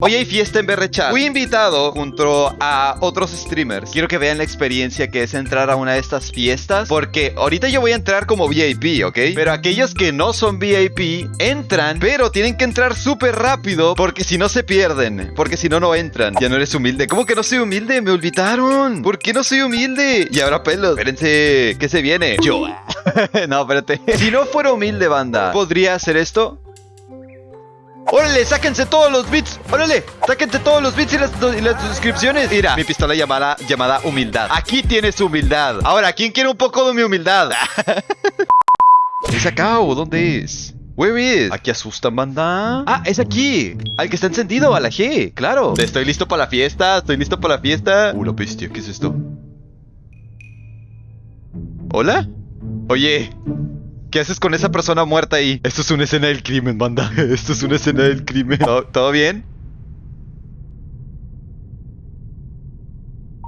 Hoy hay fiesta en Berrechat. Fui invitado junto a otros streamers. Quiero que vean la experiencia que es entrar a una de estas fiestas. Porque ahorita yo voy a entrar como VIP, ¿ok? Pero aquellos que no son VIP entran, pero tienen que entrar súper rápido. Porque si no se pierden. Porque si no, no entran. Ya no eres humilde. ¿Cómo que no soy humilde? Me olvidaron. ¿Por qué no soy humilde? Y ahora pelos. Espérense, ¿qué se viene? Yo. no, espérate. Si no fuera humilde, banda, ¿podría hacer esto? ¡Órale! ¡Sáquense todos los bits! ¡Órale! ¡Sáquense todos los bits y las, suscripciones! Mira, mi pistola llamada, llamada humildad. Aquí tienes humildad. Ahora, ¿quién quiere un poco de mi humildad? ¿Es acá o dónde es? Where is? Aquí asustan, banda. Ah, es aquí. Al que está encendido, a la G, claro. Estoy listo para la fiesta, estoy listo para la fiesta. Uh, la bestia, ¿qué es esto? ¿Hola? Oye, ¿Qué haces con esa persona muerta ahí? Esto es una escena del crimen, banda. Esto es una escena del crimen. ¿Todo, todo bien?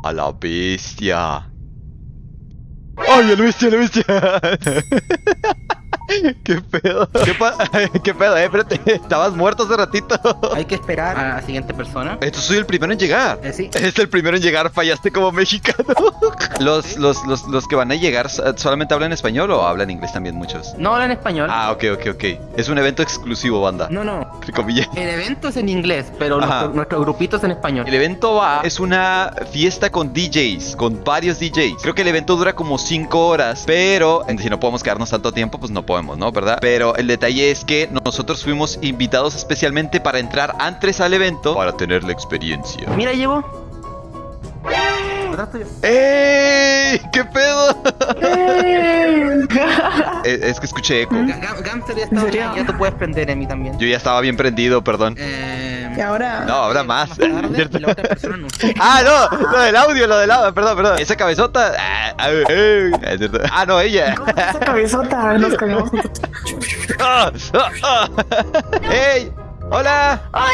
A la bestia. ¡Ay, a la bestia, a la bestia! ¿Qué pedo? ¿Qué, pa ¿Qué pedo? Eh, espérate. Estabas muerto hace ratito. Hay que esperar a la siguiente persona. Esto soy el primero en llegar. Eh, sí. Es el primero en llegar. Fallaste como mexicano. los, los, los, los que van a llegar solamente hablan español o hablan inglés también muchos. No hablan español. Ah, ok, ok, ok. Es un evento exclusivo, banda. No, no. Entre comillas. El evento es en inglés, pero nuestro, nuestro grupito es en español. El evento va, es una fiesta con DJs, con varios DJs. Creo que el evento dura como 5 horas, pero si no podemos quedarnos tanto tiempo, pues no podemos, ¿no? ¿Verdad? Pero el detalle es que nosotros fuimos invitados especialmente para entrar antes al evento para tener la experiencia. Mira, llegó. Atrás tuyo. ¡Ey! ¿Qué pedo? es, es que escuché eco. Ga- Ga- Gamster ya está serio? ya tú puedes prender en mí también. Yo ya estaba bien prendido, perdón. Eh, Y ahora. No, ahora más. tarde, ¿Cierto? y la otra persona no. Ah, no, lo del audio, lo del audio, perdón, perdón. Esa cabezota. Ah, ah, cierto. Ah, no, ella. Esa cabezota, nos cagamos. Ah, ah, ah. ¡Ey! ¡Hola! ¡Hola!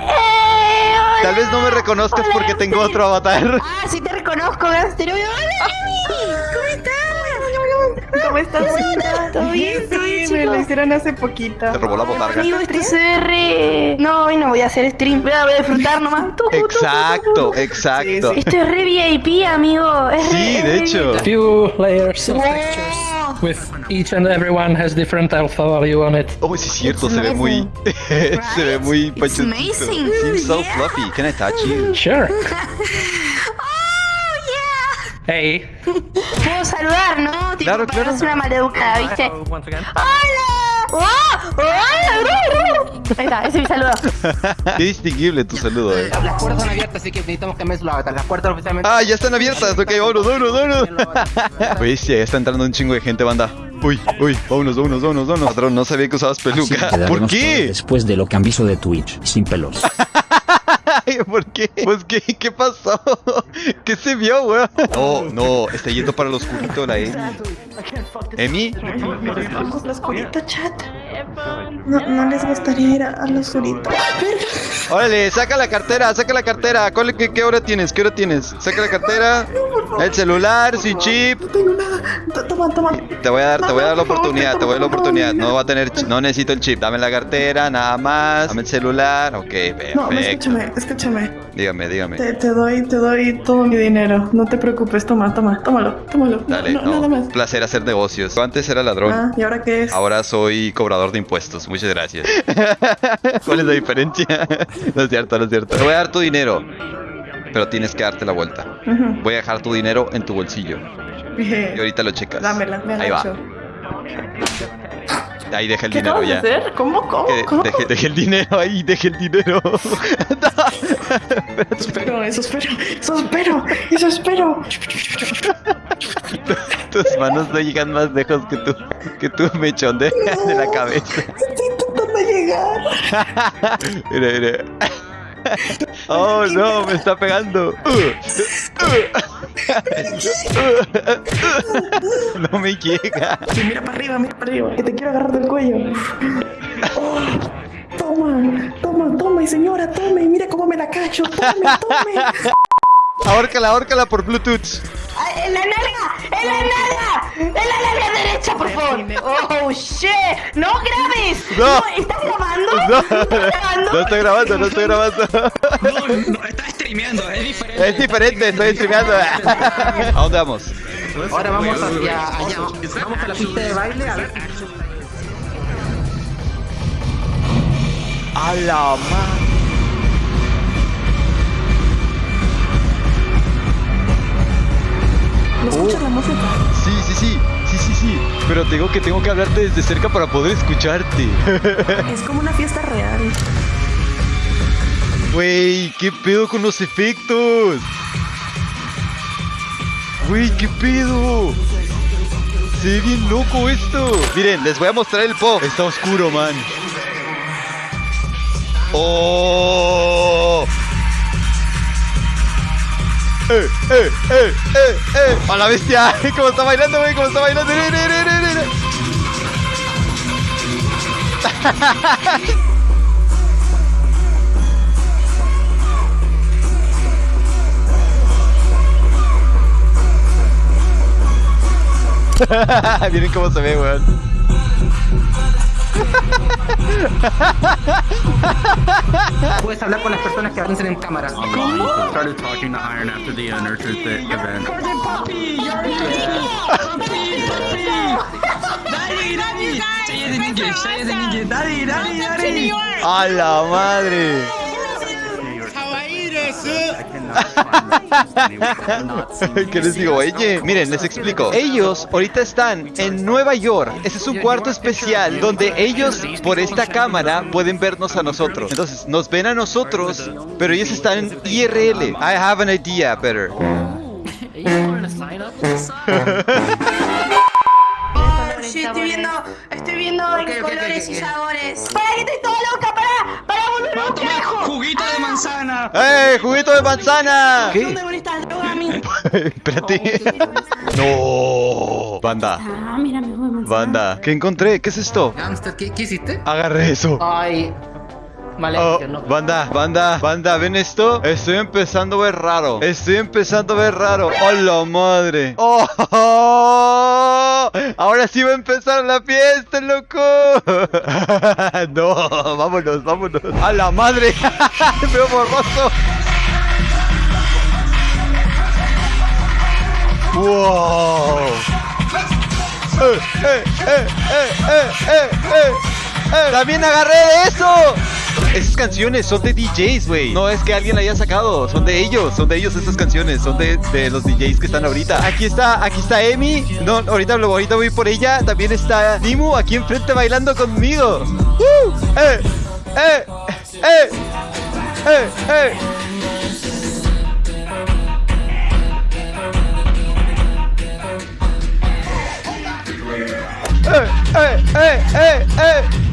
¡Eh! hola. Tal vez no me reconozcas Hola, porque tengo otro avatar. Ah, sí te reconozco, Gastro. ¡Hola, Emi! ¿Cómo estás? ¿Cómo estás? ¿Todo bien? ¿Todo bien, Sí, me lo hicieron hace poquito. Te robó la botarga. Amigo, esto se re... No, hoy no voy a hacer stream. Voy a, voy a disfrutar nomás. Exacto, exacto. Sí, Esto es re VIP, amigo. Sí, de re hecho. Few layers of textures with each and everyone has different alpha value on it. Oh, sí cierto, It's se ve muy. amazing. se ve muy It's amazing. Seems so Yeah. fluffy. Can I touch you? Sure. Oh, yeah. Hey. Puedo saludar, ¿no? Tipo, Claro, para claro. no una maleducada, ¿viste? Hello once again. ¡Hola! ¡Wow! ¡Hola! Ahí está, ese es mi saludo. Qué distinguible tu saludo, eh. Las puertas son abiertas, así que necesitamos cambiar su avatar. Las puertas oficialmente. Ah, ya están abiertas. Ok, vámonos, vámonos, vámonos. Pues ya está entrando un chingo de gente, banda. Uy, uy, vámonos, vámonos, vámonos, vámonos. Patrón, no sabía que usabas peluca. ¿Por qué? Después de lo que han visto de Twitch, sin pelos. Ay, ¿Por qué? Pues qué, ¿qué pasó? ¿Qué se vio, weón? No, no, está yendo para el oscurito la Emi. ¿Emi? Oscurito, chat. No, no les gustaría ir a- al oscurito. Órale, saca la cartera, saca la cartera. ¿Cuál- qué, qué hora tienes? ¿Qué hora tienes? Saca la cartera. El celular, sin chip. No tengo nada. Toma, toma. Te voy a dar, te voy a dar la oportunidad, te voy a dar la oportunidad. No va a tener, no necesito el chip. Dame la cartera, nada más. Dame el celular. Ok, No, no, perfecto. escúchame, escúchame. Dígame, dígame. Te, te doy, te doy todo mi dinero. No te preocupes, toma, toma, tómalo, tómalo. No, Dale, no, nada no. más. Un placer hacer negocios. Yo antes era ladrón. Ah, ¿y ahora qué es? Ahora soy cobrador de impuestos. Muchas gracias. ¿Cuál es la diferencia? No es cierto, no es cierto. Te voy a dar tu dinero. Pero tienes que darte la vuelta. Voy a dejar tu dinero en tu bolsillo. Y ahorita lo checas. Dámela, me Ahí va. agacho. Ahí deja el ¿Qué dinero ya. hacer? ¿Cómo, cómo, cómo? deje, deje el dinero ahí, deje el dinero. Espero, eso espero, eso espero, eso espero. Tus manos no llegan más lejos que tu, que tu mechón de, de la cabeza. Estoy intentando llegar. Mira, mira. Oh no, me está pegando. No me llega. Sí, mira para arriba, mira para arriba, que te quiero agarrar del cuello. Oh, toma, toma, tome, señora, tome, mira cómo me la cacho, tome, tome. Ahórcala, ahórcala por Bluetooth. Ay, ¡En la nalga! ¡En la nalga! ¡En la nalga derecha, por favor! ¡Oh, shit! ¡No grabes! No. ¿Estás grabando? No, ¿Estás grabando? no estoy grabando, no estoy grabando. No, no, está streameando, es diferente. Es diferente, estoy streameando. ¿A dónde vamos? Ahora vamos hacia allá. Vamos a la pista de baile a ver. A la madre. ¿No escuchas la música? Sí, sí, sí, sí, sí, sí. Pero tengo que tengo que hablarte desde cerca para poder escucharte. Es como una fiesta real. Güey, ¿qué pedo con los efectos? Güey, ¿qué pedo? Se ve bien loco esto. Miren, les voy a mostrar el pop. Está oscuro, man. ¡Oh! ¡Eh, eh, eh, eh, eh! ¡A la bestia! ¿Cómo está bailando, güey? ¿Cómo está bailando? Miren cómo se ve, weón. Puedes hablar con las personas que avancen en cámara. started talking to Iron after the uh, Nurture th- event. Daddy, daddy. Say it in English, say it in English. Daddy, daddy, daddy. ¡A la madre! ¿Qué les digo? Oye, miren, les explico. Ellos ahorita están en Nueva York. Ese es un cuarto especial donde ellos, por esta cámara, pueden vernos a nosotros. Entonces, nos ven a nosotros, pero ellos están en IRL. I have an idea better. Sí, estoy viendo, estoy viendo en colores y sabores. ¡Para que estoy toda loca! ¡Para! Juguito de manzana. ¡Eh, juguito de manzana! ¿Dónde van estas drogas a mí? Espérate. No. Banda, Ah, mira, mi juego de manzana. banda. ¿Qué encontré? ¿Qué es esto? Gangster, ¿qué, qué hiciste? Agarré eso. Ay. Oh, Vale, no. banda, banda, banda, ¿ven esto? Estoy empezando a ver raro. Estoy empezando a ver raro. ¡Hola madre! ¡Oh! Ahora sí va a empezar la fiesta, loco. no, vámonos, vámonos. ¡A la madre! Veo borroso. ¡Wow! ¡Eh, eh, eh, eh, eh, eh, eh! ¡Eh! ¡También agarré de eso! Esas canciones son de DJs, güey. No es que alguien la haya sacado. Son de ellos. Son de ellos esas canciones. Son de, de los DJs que están ahorita. Aquí está, aquí está Emi. No, ahorita, ahorita voy por ella. También está Nimu aquí enfrente bailando conmigo. ¡Uh! ¡Eh! ¡Eh! ¡Eh! ¡Eh! ¡Eh! ¡Eh! ¡Eh! ¡Eh! ¡Eh!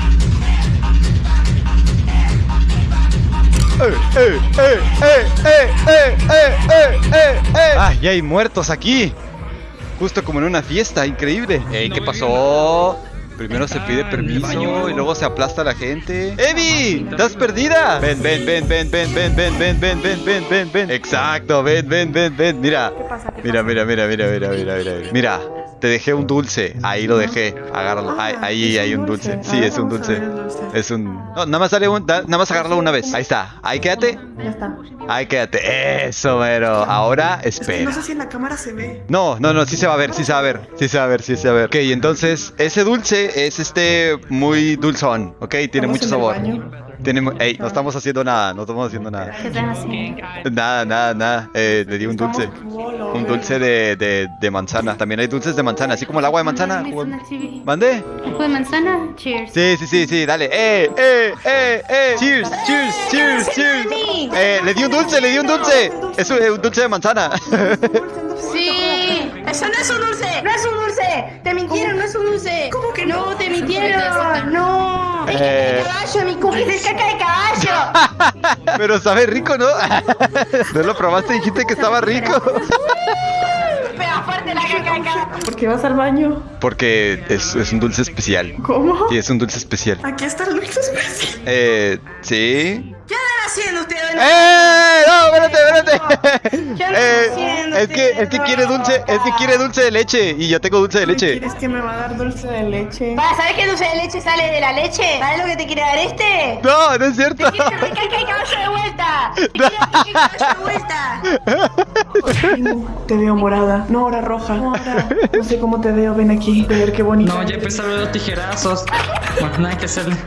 ¡Ah! Ya hay muertos aquí. Justo como en una fiesta, increíble. ¿qué pasó? Primero se pide permiso y luego se aplasta a la gente. ¡Evi! ¿Estás perdida? Ven, ven, ven, ven, ven, ven, ven, ven, ven, ven, ven, ven, ven. Exacto, ven, ven, ven, ven. Mira. ¿Qué pasa? ¿Qué Mira, mira, mira, mira, mira, mira, mira. Mira, te dejé un dulce. Ahí lo dejé. Agárralo. Ahí, Ah, ahí hay un dulce. Sí, es un dulce. Es un. No, nada más sale un. da- Nada más agárralo una vez. Ahí está. Ahí quédate. Ya está. Ahí quédate. Eso, mero. Ahora espera. no sé si en la cámara se ve. No, no, no, sí se va a ver, sí se va a ver, sí se va a ver, sí se va a ver. Ok, entonces, ese dulce es este muy dulzón, ok, tiene ¿Estamos mucho sabor. Tiene, ey, no estamos haciendo nada, no estamos haciendo nada. ¿Qué están haciendo? Nada, nada, nada. Eh, le di un dulce. Un dulce de, de, de manzana. También hay dulces de manzana, así como el agua de manzana. ¿Mande? ¿Jugo de manzana? Cheers. Sí, sí, sí, sí, dale. ¡Eh, eh, eh, eh! ¡Cheers, cheers, cheers, cheers! Eh, le di un dulce, le di un dulce. Es un, un dulce de manzana. Sí, eso no es un dulce, no es un dulce. Te mintieron, no es un dulce. ¿Cómo que no? te mintieron, no. Es caca Eh. de caballo, mi cookie es caca de caballo. Pero sabe rico, ¿no? ¿No lo probaste y dijiste que estaba rico? Pero aparte la caca. ¿Por qué vas al baño? Porque es, es un dulce especial. ¿Cómo? Sí, es un dulce especial. Aquí está el dulce especial. Eh, sí. ¿Qué haciendo ustedes? ¡Eh! ¡No, espérate, espérate! ¿Qué andan Es que, es que quiere dulce, es que quiere dulce de leche y yo tengo dulce de leche. ¿Quieres que me va a dar dulce de leche? Va, ¿sabes que dulce de leche sale de la leche? ¿Sabes lo que te quiere dar este? No, no es cierto. ¡Te quiere el caballo de vuelta! ¡Te quiere el caballo de vuelta! Te veo morada, no ahora roja. No, ahora, no sé cómo te veo, ven aquí. A ver qué bonito. No, ya empezaron los tijerazos. Bueno, nada que hacerle.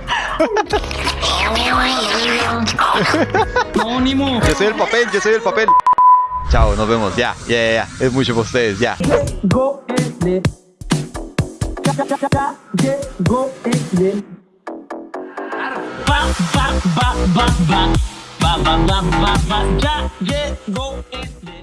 No, Nimo. Yo soy el papel, yo soy el papel. Chao, nos vemos. Ya, ya, ya, ya. Es mucho para ustedes, ya. Go el Ya, ya, ya, ya, llegó el Va, va, va, va, va. Va, va, va, va, va. Ya llegó el